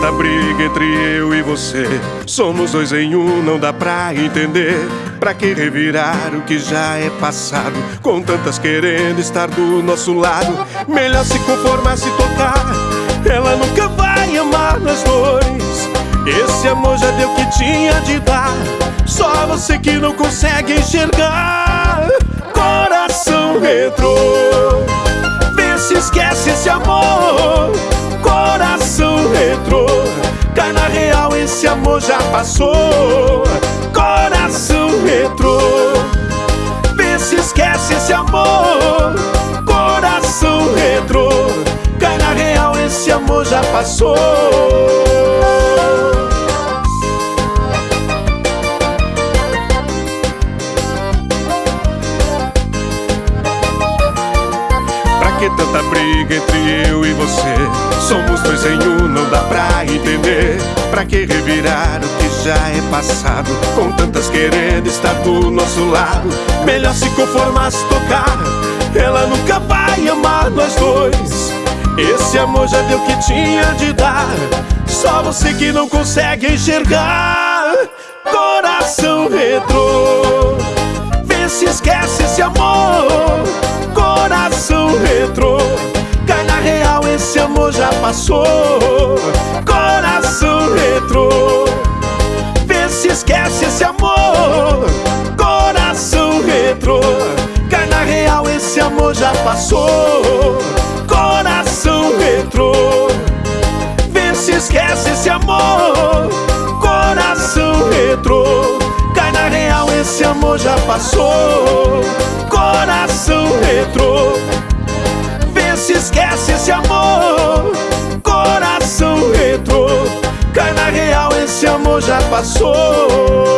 tanta briga entre eu e você. Somos dois em um, não dá pra entender. Pra que revirar o que já é passado? Com tantas querendo estar do nosso lado. Melhor se conformar se tocar. Ela nunca vai amar nós dois. Esse amor já deu o que tinha de dar. Só você que não consegue enxergar. Coração retrô. Vê se esquece esse amor. Amor já passou. Coração retrô. Vê se esquece esse amor. Coração retrô. Cai na real, esse amor já passou. Que tanta briga entre eu e você? Somos dois em um, não dá pra entender. Pra que revirar o que já é passado? Com tantas querendo estar do nosso lado. Melhor se conformar se tocar. Ela nunca vai amar nós dois. Esse amor já deu o que tinha de dar. Só você que não consegue enxergar. Coração passou. Coração retrô. Vê se esquece esse amor. Coração retrô. Cai na real, esse amor já passou. Coração retrô. Vê se esquece esse amor. Coração retrô. Cai na real, esse amor já passou. Coração retrô. Vê se esquece esse amor. Já passou.